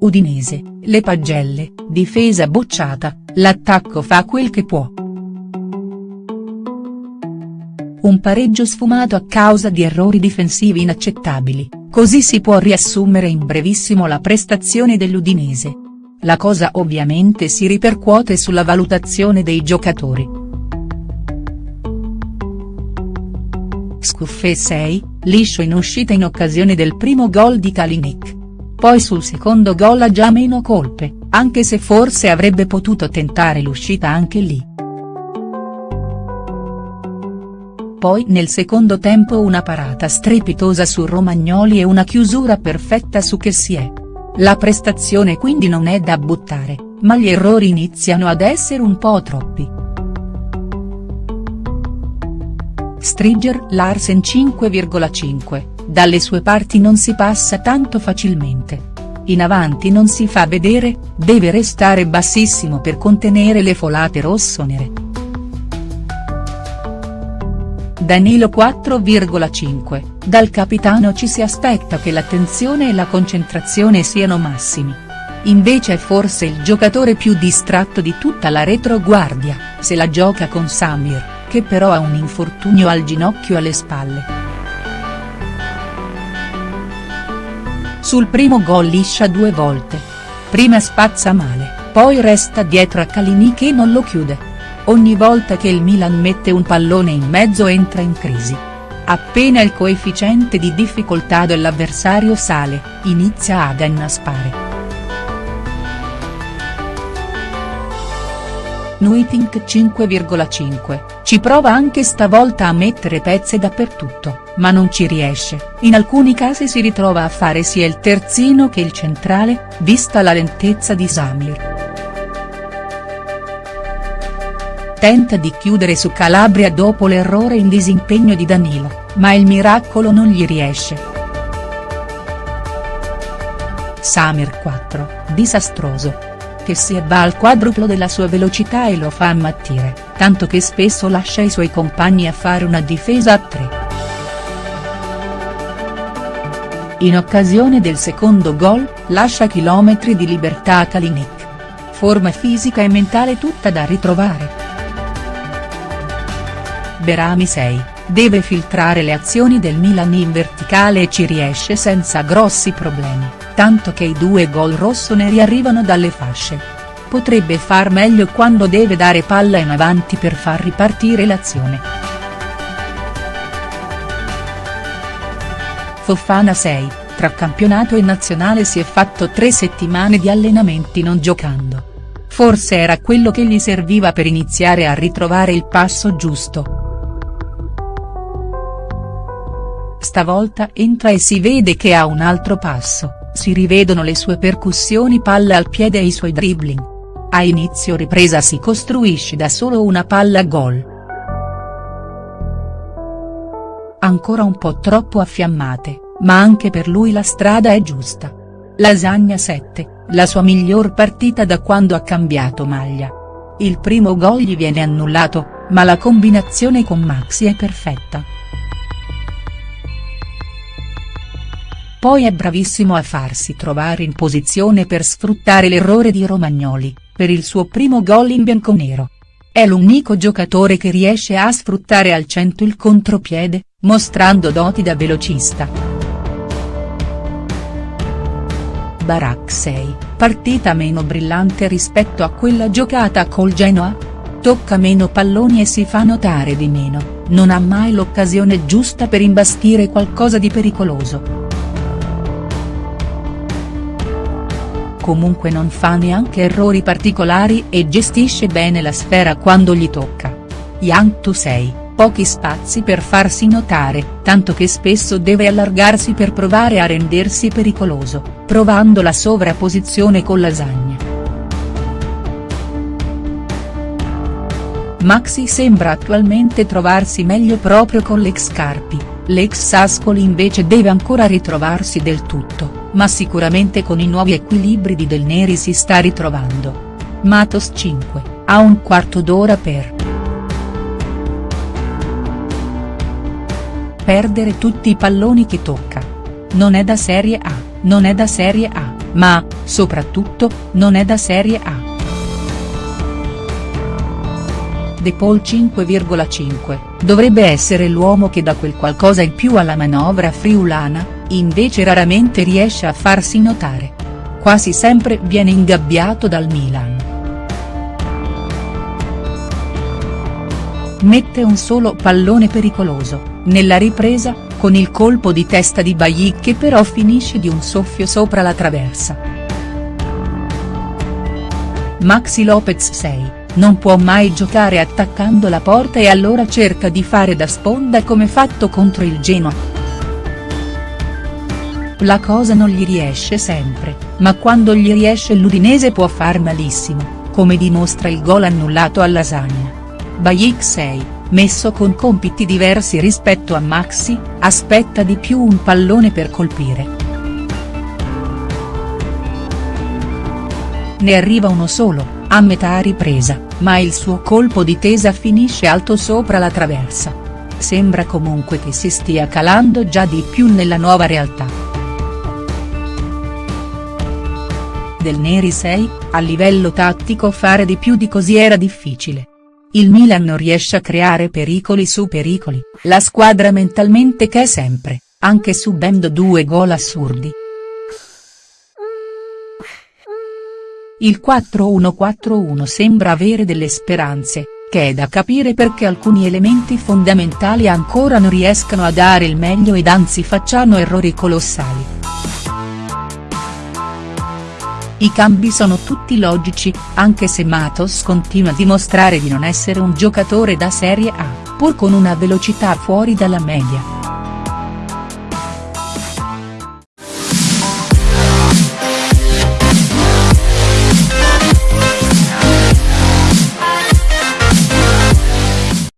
Udinese, le pagelle, difesa bocciata, l'attacco fa quel che può. Un pareggio sfumato a causa di errori difensivi inaccettabili, così si può riassumere in brevissimo la prestazione dell'Udinese. La cosa ovviamente si ripercuote sulla valutazione dei giocatori. Scuffè 6, liscio in uscita in occasione del primo gol di Kalinic. Poi sul secondo gol ha già meno colpe, anche se forse avrebbe potuto tentare l'uscita anche lì. Poi nel secondo tempo una parata strepitosa su Romagnoli e una chiusura perfetta su Kessie. La prestazione quindi non è da buttare, ma gli errori iniziano ad essere un po' troppi. Striger Larsen 5,5, dalle sue parti non si passa tanto facilmente. In avanti non si fa vedere, deve restare bassissimo per contenere le folate rossonere. Danilo 4,5, dal capitano ci si aspetta che l'attenzione e la concentrazione siano massimi. Invece è forse il giocatore più distratto di tutta la retroguardia, se la gioca con Samir che però ha un infortunio al ginocchio alle spalle. Sul primo gol liscia due volte. Prima spazza male, poi resta dietro a Calini che non lo chiude. Ogni volta che il Milan mette un pallone in mezzo entra in crisi. Appena il coefficiente di difficoltà dell'avversario sale, inizia ad annaspare. Nuitink 5,5, ci prova anche stavolta a mettere pezze dappertutto, ma non ci riesce, in alcuni casi si ritrova a fare sia il terzino che il centrale, vista la lentezza di Samir. Tenta di chiudere su Calabria dopo l'errore in disimpegno di Danilo, ma il miracolo non gli riesce. Samir 4, disastroso, che si va al quadruplo della sua velocità e lo fa ammattire, tanto che spesso lascia i suoi compagni a fare una difesa a tre. In occasione del secondo gol, lascia chilometri di libertà a Kalinic. Forma fisica e mentale tutta da ritrovare. Berami 6, deve filtrare le azioni del Milan in verticale e ci riesce senza grossi problemi tanto che i due gol rossoneri arrivano dalle fasce. Potrebbe far meglio quando deve dare palla in avanti per far ripartire l'azione. Fofana 6, tra campionato e nazionale si è fatto tre settimane di allenamenti non giocando. Forse era quello che gli serviva per iniziare a ritrovare il passo giusto. Stavolta entra e si vede che ha un altro passo si rivedono le sue percussioni palla al piede e i suoi dribbling. A inizio ripresa si costruisce da solo una palla gol. Ancora un po' troppo affiammate, ma anche per lui la strada è giusta. Lasagna 7, la sua miglior partita da quando ha cambiato maglia. Il primo gol gli viene annullato, ma la combinazione con Maxi è perfetta. Poi è bravissimo a farsi trovare in posizione per sfruttare l'errore di Romagnoli, per il suo primo gol in bianconero. È l'unico giocatore che riesce a sfruttare al cento il contropiede, mostrando doti da velocista. Barak 6, partita meno brillante rispetto a quella giocata col Genoa? Tocca meno palloni e si fa notare di meno, non ha mai l'occasione giusta per imbastire qualcosa di pericoloso. Comunque non fa neanche errori particolari e gestisce bene la sfera quando gli tocca. Yang Tu 6, pochi spazi per farsi notare, tanto che spesso deve allargarsi per provare a rendersi pericoloso, provando la sovrapposizione con lasagna. Maxi sembra attualmente trovarsi meglio proprio con l'ex Carpi, l'ex Sascoli invece deve ancora ritrovarsi del tutto ma sicuramente con i nuovi equilibri di Del Neri si sta ritrovando. Matos 5, ha un quarto d'ora per. Perdere tutti i palloni che tocca. Non è da Serie A, non è da Serie A. ma, soprattutto, non è da Serie A. De Paul 5,5, dovrebbe essere l'uomo che dà quel qualcosa in più alla manovra friulana, invece raramente riesce a farsi notare. Quasi sempre viene ingabbiato dal Milan. Mette un solo pallone pericoloso, nella ripresa, con il colpo di testa di Bailly che però finisce di un soffio sopra la traversa. Maxi Lopez 6, non può mai giocare attaccando la porta e allora cerca di fare da sponda come fatto contro il Genoa. La cosa non gli riesce sempre, ma quando gli riesce l'Udinese può far malissimo, come dimostra il gol annullato alla Lasagna. Bajic 6, messo con compiti diversi rispetto a Maxi, aspetta di più un pallone per colpire. Ne arriva uno solo, a metà ripresa, ma il suo colpo di tesa finisce alto sopra la traversa. Sembra comunque che si stia calando già di più nella nuova realtà. Del Neri 6, a livello tattico fare di più di così era difficile. Il Milan non riesce a creare pericoli su pericoli, la squadra mentalmente che è sempre, anche subendo due gol assurdi. Il 4-1-4-1 sembra avere delle speranze, che è da capire perché alcuni elementi fondamentali ancora non riescano a dare il meglio ed anzi facciano errori colossali. I cambi sono tutti logici, anche se Matos continua a dimostrare di non essere un giocatore da Serie A, pur con una velocità fuori dalla media.